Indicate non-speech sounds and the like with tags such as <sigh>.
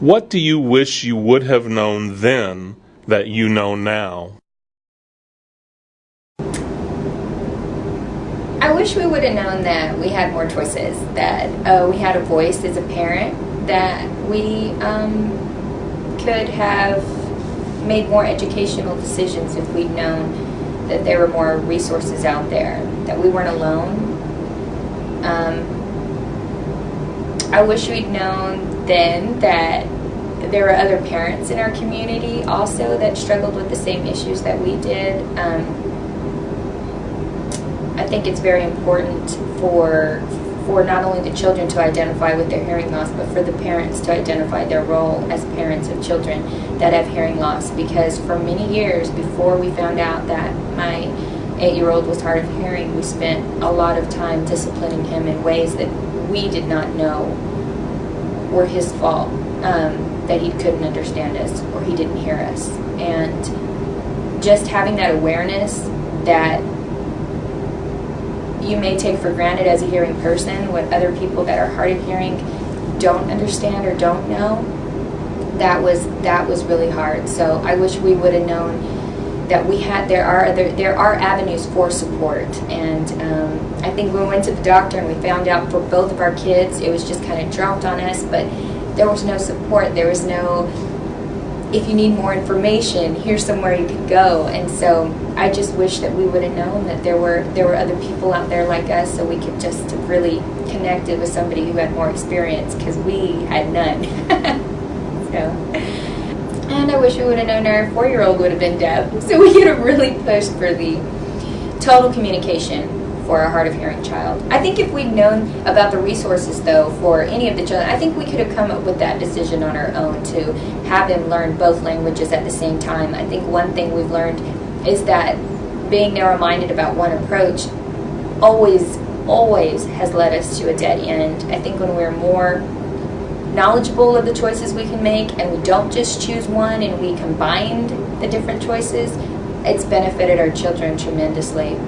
What do you wish you would have known then that you know now? I wish we would have known that we had more choices, that uh, we had a voice as a parent, that we um, could have made more educational decisions if we'd known that there were more resources out there, that we weren't alone. Um, I wish we'd known then that there were other parents in our community also that struggled with the same issues that we did. Um, I think it's very important for for not only the children to identify with their hearing loss, but for the parents to identify their role as parents of children that have hearing loss. Because for many years before we found out that my eight-year-old was hard of hearing, we spent a lot of time disciplining him in ways that we did not know were his fault, um, that he couldn't understand us or he didn't hear us. And just having that awareness that you may take for granted as a hearing person what other people that are hard of hearing don't understand or don't know that was that was really hard so i wish we would have known that we had there are other there are avenues for support. And um, i think we went to the doctor and we found out for both of our kids it was just kind of dropped on us but there was no support. There was no if you need more information here's somewhere you could go. And so I just wish that we would have known that there were there were other people out there like us, so we could just really connected with somebody who had more experience because we had none. <laughs> so, and I wish we would have known our four-year-old would have been deaf, so we could have really pushed for the total communication for a hard of hearing child. I think if we'd known about the resources though for any of the children, I think we could have come up with that decision on our own to have them learn both languages at the same time. I think one thing we've learned is that being narrow-minded about one approach always, always has led us to a dead end. I think when we're more knowledgeable of the choices we can make and we don't just choose one and we combine the different choices, it's benefited our children tremendously.